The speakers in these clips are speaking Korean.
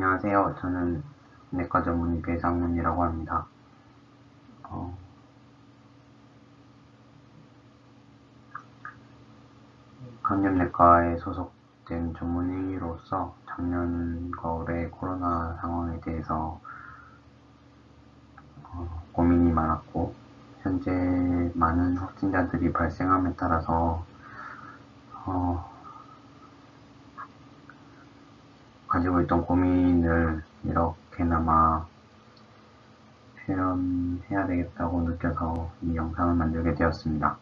안녕하세요. 저는 내과 전문의 배상문이라고 합니다. 어, 감염내과에 소속된 전문의로서 작년과 올해 코로나 상황에 대해서 어, 고민이 많았고 현재 많은 확진자들이 발생함에 따라서 어, 가지고 있던 고민을 이렇게나마 표현해야 되겠다고 느껴서 이 영상을 만들게 되었습니다.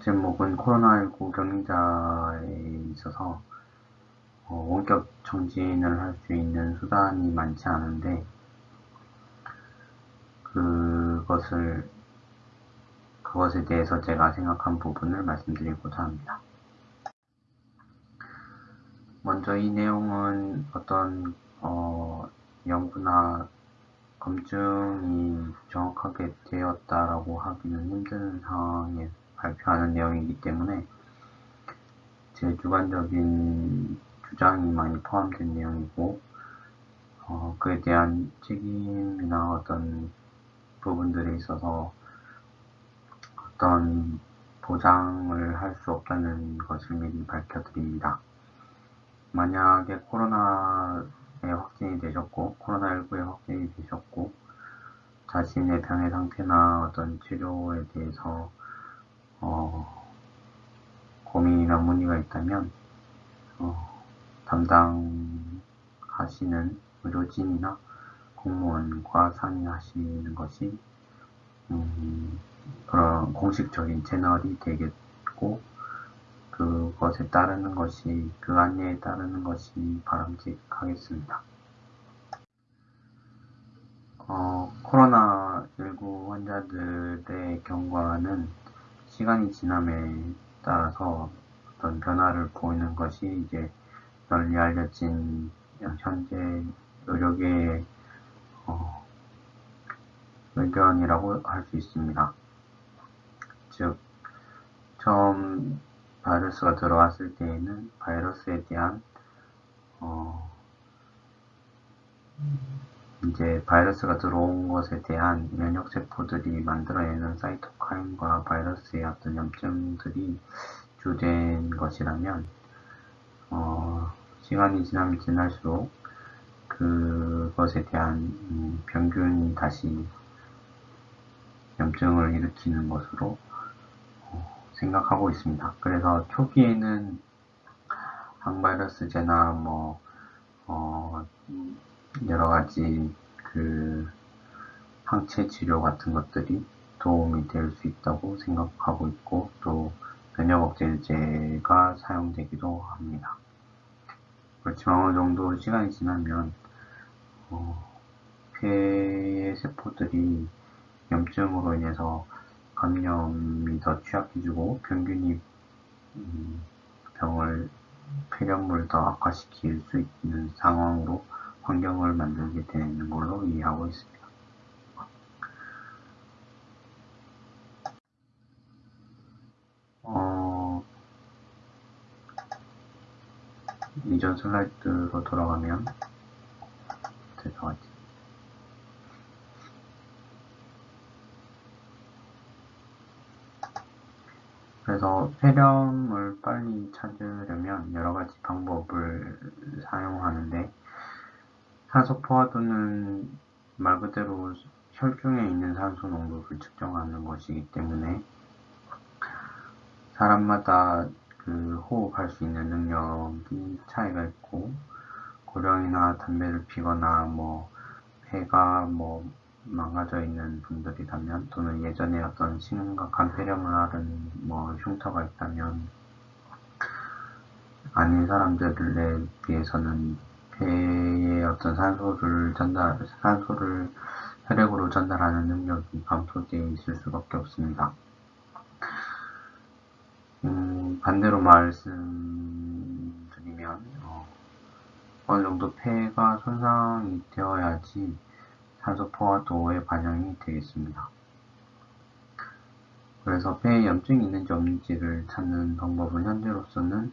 제목은 코로나19 격리자에 있어서 어, 원격 정진을 할 수 있는 수단이 많지 않은데 그것을 그것에 대해서 제가 생각한 부분을 말씀드리고자 합니다. 먼저 이 내용은 어떤 어, 연구나 검증이 정확하게 되었다라고 하기는 힘든 상황에 발표하는 내용이기 때문에 제 주관적인 주장이 많이 포함된 내용이고 어, 그에 대한 책임이나 어떤 부분들에 있어서 어떤 보장을 할 수 없다는 것을 미리 밝혀드립니다. 만약에 코로나에 확진이 되셨고 코로나19에 확진이 되셨고 자신의 병의 상태나 어떤 치료에 대해서 어, 고민이나 문의가 있다면 어, 담당하시는 의료진이나 공무원과 상의하시는 것이 음, 그런 공식적인 채널이 되겠고 그것에 따르는 것이 그 안내에 따르는 것이 바람직하겠습니다. 어, 코로나19 환자들의 경과는 시간이 지남에 따라서 어떤 변화를 보이는 것이 이제 널리 알려진 현재 의료계의 어, 의견이라고 할 수 있습니다. 즉, 처음 바이러스가 들어왔을 때에는 바이러스에 대한 어, 이제 바이러스가 들어온 것에 대한 면역 세포들이 만들어내는 사이토카인과 바이러스의 어떤 염증들이 주된 것이라면 어, 시간이 지나면 지날수록 그것에 대한 음, 병균이 다시 염증을 일으키는 것으로 생각하고 있습니다. 그래서 초기에는 항바이러스제나 뭐 어, 여러 가지 그 항체 치료 같은 것들이 도움이 될 수 있다고 생각하고 있고 또 면역 억제제가 사용되기도 합니다. 그렇지만 어느 정도 시간이 지나면 어, 폐의 세포들이 염증으로 인해서 감염이 더 취약해지고 병균이 음, 병을 폐렴을 더 악화시킬 수 있는 상황으로 환경을 만들게 되는 걸로 이해하고 있습니다. 어, 이전 슬라이드로 돌아가면 될것같아요 그래서 폐렴을 빨리 찾으려면 여러 가지 방법을 사용하는데 산소 포화도는 말 그대로 혈중에 있는 산소 농도를 측정하는 것이기 때문에 사람마다 그 호흡할 수 있는 능력이 차이가 있고 고령이나 담배를 피거나 뭐 폐가 뭐 망가져 있는 분들이라면 또는 예전에 어떤 심각한 폐렴을 앓은 뭐 흉터가 있다면 아닌 사람들에 비해서는 폐에 어떤 산소를 전달 산소를 혈액으로 전달하는 능력이 감소되어 있을 수밖에 없습니다. 음, 반대로 말씀드리면 어, 어느 정도 폐가 손상이 되어야지 산소포와 도의 반영이 되겠습니다. 그래서 폐에 염증이 있는지 없는지를 찾는 방법은 현재로서는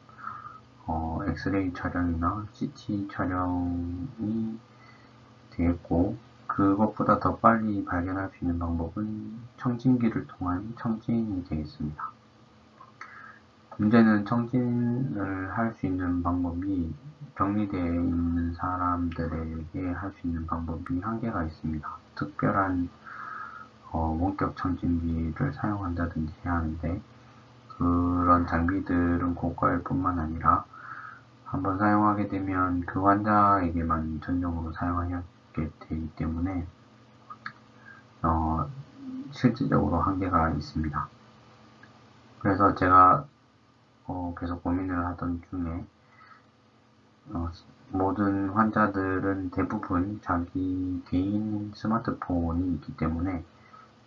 어, 엑스레이 촬영이나 CT 촬영이 되겠고 그것보다 더 빨리 발견할 수 있는 방법은 청진기를 통한 청진이 되겠습니다. 문제는 청진을 할 수 있는 방법이 격리되어 있는 사람들에게 할 수 있는 방법이 한계가 있습니다. 특별한 어, 원격 청진기를 사용한다든지 하는데 그런 장비들은 고가일 뿐만 아니라 한번 사용하게 되면 그 환자에게만 전용으로 사용하게 되기 때문에 어, 실질적으로 한계가 있습니다. 그래서 제가 어, 계속 고민을 하던 중에 어, 모든 환자들은 대부분 자기 개인 스마트폰이 있기 때문에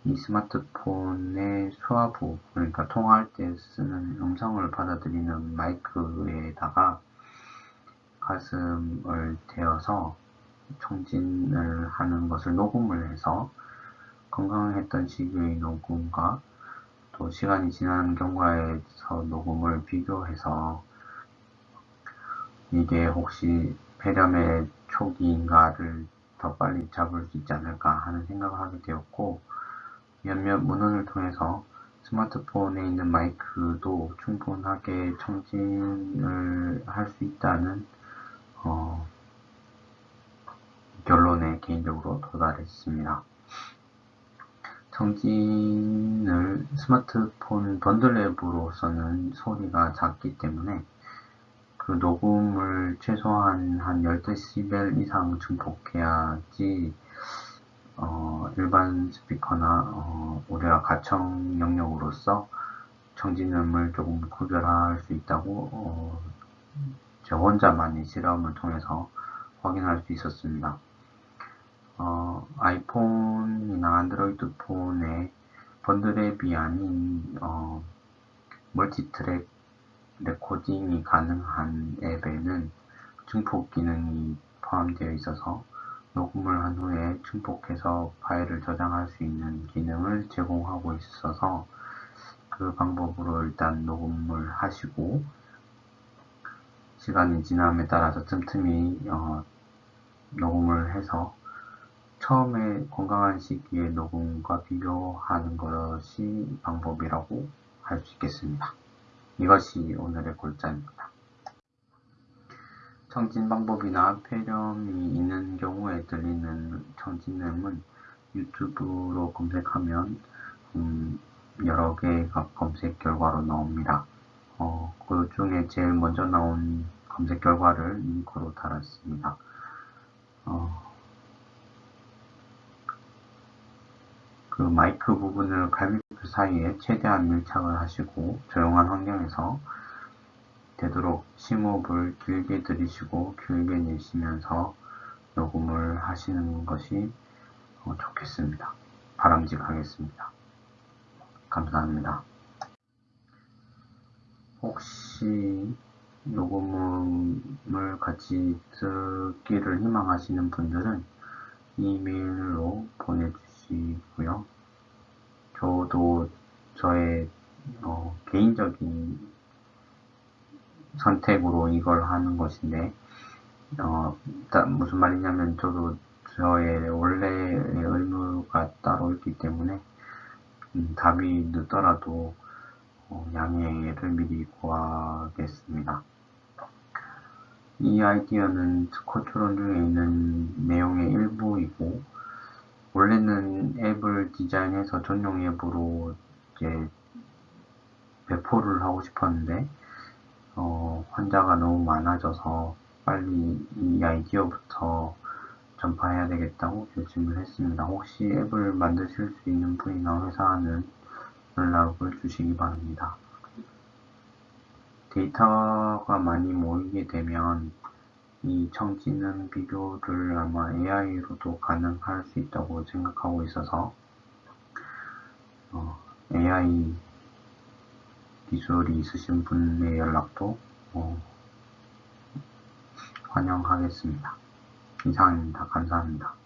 이 스마트폰의 수화부 그러니까 통화할 때 쓰는 음성을 받아들이는 마이크에다가 가슴을 대어서 청진을 하는 것을 녹음을 해서 건강했던 시기의 녹음과 또 시간이 지난 경과에서 녹음을 비교해서 이게 혹시 폐렴의 초기인가를 더 빨리 잡을 수 있지 않을까 하는 생각을 하게 되었고 몇몇 문헌을 통해서 스마트폰에 있는 마이크도 충분하게 청진을 할 수 있다는 어, 결론에 개인적으로 도달했습니다. 청진을 스마트폰 번들 앱으로서는 소리가 작기 때문에 그 녹음을 최소한 한 10dB 이상 증폭해야지 어, 일반 스피커나 어, 우리가 가청 영역으로서 청진음을 조금 구별할 수 있다고 어, 저 혼자만의 실험을 통해서 확인할 수 있었습니다. 어, 아이폰 이나 안드로이드 폰의 번들앱이 아닌 어, multitrack recording이 가능한 앱에는 증폭 기능이 포함되어 있어서 녹음을 한 후에 증폭해서 파일을 저장할 수 있는 기능을 제공하고 있어서 그 방법으로 일단 녹음을 하시고 시간이 지남에 따라서 틈틈이 어, 녹음을 해서 처음에 건강한 시기에 녹음과 비교하는 것이 방법이라고 할 수 있겠습니다. 이것이 오늘의 골자입니다. 청진 방법이나 폐렴이 있는 경우에 들리는 청진음은 유튜브로 검색하면 음, 여러 개가 검색 결과로 나옵니다. 어, 그 중에 제일 먼저 나온 검색 결과를 링크로 달았습니다. 어, 그 마이크 부분을 갈비뼈 사이에 최대한 밀착을 하시고 조용한 환경에서 되도록 심호흡을 길게 들이시고 길게 내쉬면서 녹음을 하시는 것이 어, 좋겠습니다. 바람직하겠습니다. 감사합니다. 혹시 녹음을 같이 듣기를 희망하시는 분들은 이메일로 보내주시면 것이고요. 저도 저의 어, 개인적인 선택으로 이걸 하는 것인데 어, 무슨 말이냐면 저도 저의 원래의 의무가 따로 있기 때문에 음, 답이 늦더라도 어, 양해를 미리 구하겠습니다. 이 아이디어는 스코트론 중에 있는 내용의 일부이고 원래는 앱을 디자인해서 전용 앱으로 이제 배포를 하고 싶었는데 어, 환자가 너무 많아져서 빨리 이 아이디어부터 전파해야 되겠다고 결심을 했습니다. 혹시 앱을 만드실 수 있는 분이나 회사는 연락을 주시기 바랍니다. 데이터가 많이 모이게 되면 이 청지능 비교를 아마 AI로도 가능할 수 있다고 생각하고 있어서 어, AI 기술이 있으신 분의 연락도 어, 환영하겠습니다. 이상입니다. 감사합니다.